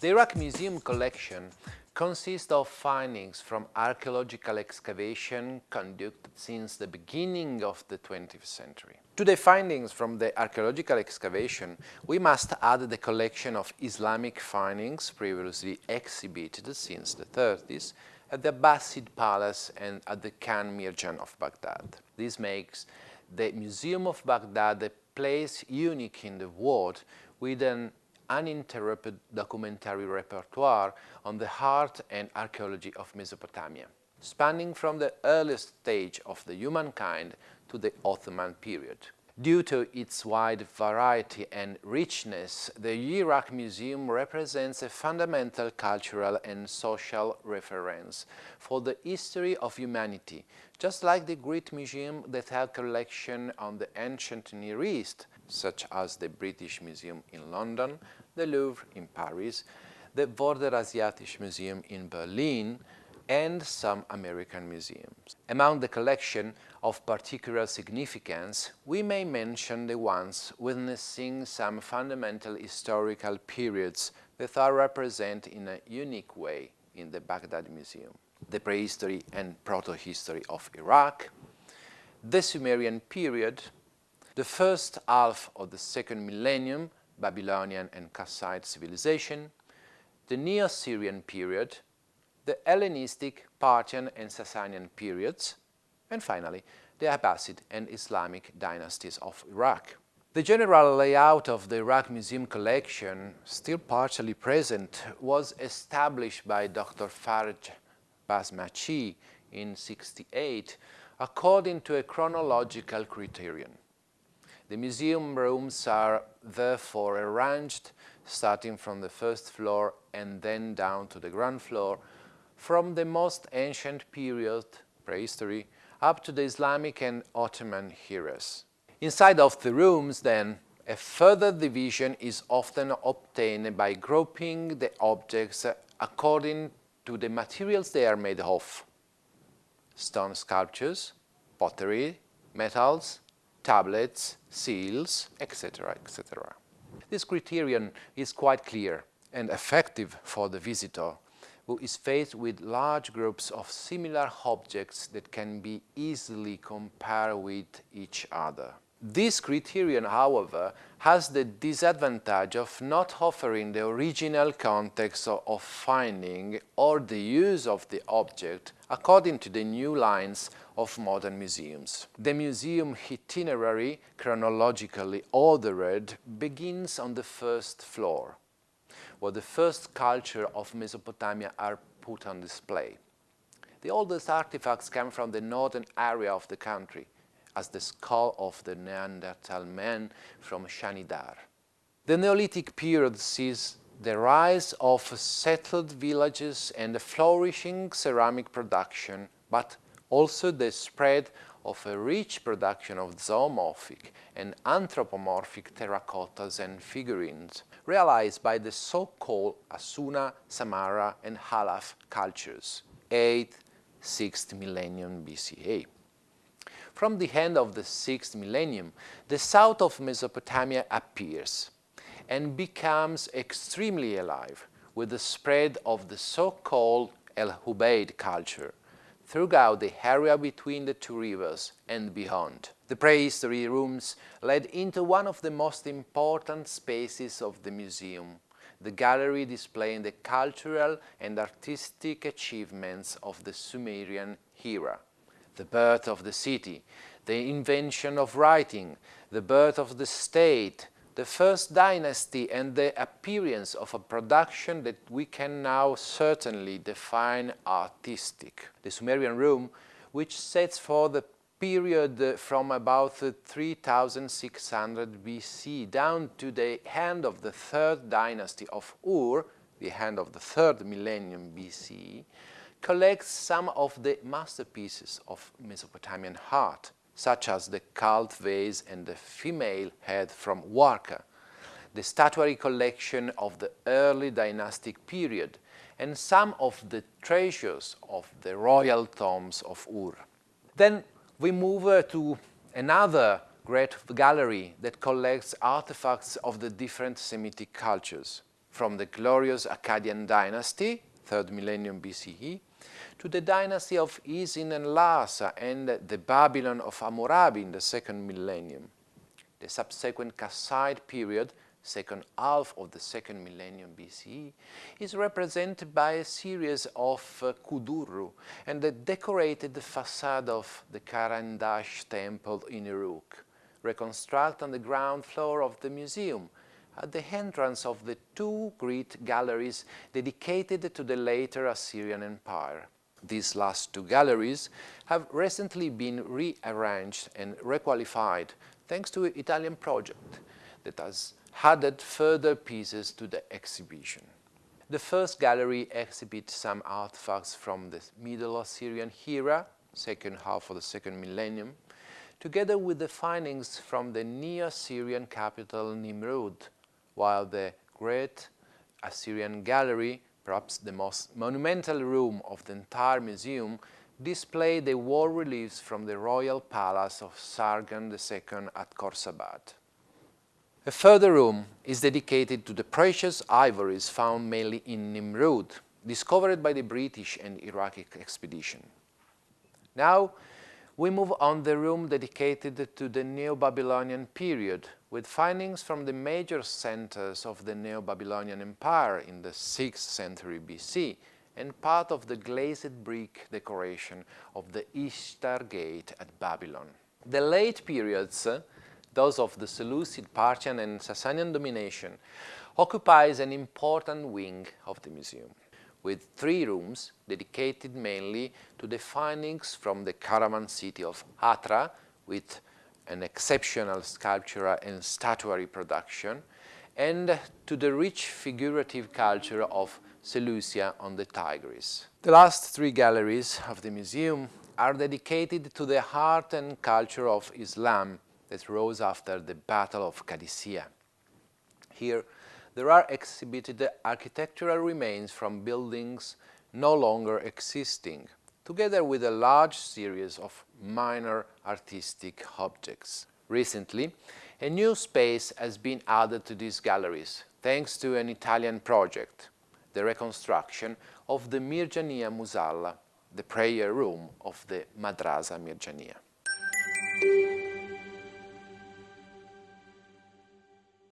The Iraq Museum collection consists of findings from archaeological excavation conducted since the beginning of the 20th century. To the findings from the archaeological excavation, we must add the collection of Islamic findings previously exhibited since the 30s at the Abbasid Palace and at the Khan Mirjan of Baghdad. This makes the Museum of Baghdad a place unique in the world with an uninterrupted documentary repertoire on the art and archaeology of Mesopotamia, spanning from the earliest stage of the humankind to the Ottoman period. Due to its wide variety and richness, the Iraq Museum represents a fundamental cultural and social reference for the history of humanity, just like the great museum that have collection on the ancient Near East, such as the British Museum in London, the Louvre in Paris, the Vorderasiatische Museum in Berlin, and some American museums. Among the collection of particular significance, we may mention the ones witnessing some fundamental historical periods that are represented in a unique way in the Baghdad Museum. The prehistory and proto-history of Iraq, the Sumerian period, the first half of the second millennium, Babylonian and Kassite civilization, the Neo-Assyrian period, the Hellenistic, Parthian and Sasanian periods, and finally the Abbasid and Islamic dynasties of Iraq. The general layout of the Iraq Museum collection, still partially present, was established by Dr. Faraj Basmachi in 68 according to a chronological criterion. The museum rooms are therefore arranged starting from the first floor and then down to the ground floor from the most ancient period, prehistory, up to the Islamic and Ottoman eras. Inside of the rooms, then, a further division is often obtained by grouping the objects according to the materials they are made of. Stone sculptures, pottery, metals, tablets, seals, etc., etc. This criterion is quite clear and effective for the visitor who is faced with large groups of similar objects that can be easily compared with each other. This criterion, however, has the disadvantage of not offering the original context of finding or the use of the object according to the new lines of modern museums. The museum itinerary, chronologically ordered, begins on the first floor where the first culture of Mesopotamia are put on display. The oldest artifacts come from the northern area of the country, as the skull of the Neanderthal man from Shanidar. The Neolithic period sees the rise of settled villages and a flourishing ceramic production, but also the spread of a rich production of zoomorphic and anthropomorphic terracottas and figurines realized by the so-called Hassuna, Samarra and Halaf cultures, 8th, 6th millennium BCE. From the end of the 6th millennium, the south of Mesopotamia appears and becomes extremely alive with the spread of the so-called El Ubaid culture, throughout the area between the two rivers and beyond. The prehistory rooms led into one of the most important spaces of the museum, the gallery displaying the cultural and artistic achievements of the Sumerian era, the birth of the city, the invention of writing, the birth of the state, the first dynasty and the appearance of a production that we can now certainly define artistic. The Sumerian room, which sets for the period uh, from about uh, 3600 BC down to the end of the third dynasty of Ur, the end of the third millennium BC, collects some of the masterpieces of Mesopotamian art such as the cult vase and the female head from Warka, the statuary collection of the early dynastic period, and some of the treasures of the royal tombs of Ur. Then we move uh, to another great gallery that collects artifacts of the different Semitic cultures. from the glorious Akkadian dynasty, 3rd millennium BCE, to the dynasty of Isin and Larsa and the Babylon of Hammurabi in the 2nd millennium. The subsequent Kassite period, second half of the 2nd millennium BCE, is represented by a series of uh, kudurru and the decorated facade of the Karandash temple in Uruk, reconstructed on the ground floor of the museum, at the entrance of the two great galleries dedicated to the later Assyrian Empire. These last two galleries have recently been rearranged and requalified thanks to an Italian project that has added further pieces to the exhibition. The first gallery exhibits some artifacts from the Middle Assyrian era, second half of the second millennium, together with the findings from the Neo-Assyrian capital Nimrud, while the Great Assyrian Gallery, perhaps the most monumental room of the entire museum, display the wall reliefs from the royal palace of Sargon II at Khorsabad. A further room is dedicated to the precious ivories found mainly in Nimrud, discovered by the British and Iraqi expedition. Now, we move on the room dedicated to the Neo-Babylonian period, with findings from the major centers of the Neo-Babylonian Empire in the 6th century BC and part of the glazed brick decoration of the Ishtar Gate at Babylon. The late periods, those of the Seleucid, Parthian and Sasanian domination, occupies an important wing of the museum with three rooms dedicated mainly to the findings from the caravan city of Hatra with an exceptional sculptural and statuary production and to the rich figurative culture of Seleucia on the Tigris. The last three galleries of the museum are dedicated to the art and culture of Islam that rose after the Battle of Qadisiyah. Here, there are exhibited architectural remains from buildings no longer existing, together with a large series of minor artistic objects. Recently, a new space has been added to these galleries, thanks to an Italian project, the reconstruction of the Mirjania Musalla, the prayer room of the Madrasa Mirjania.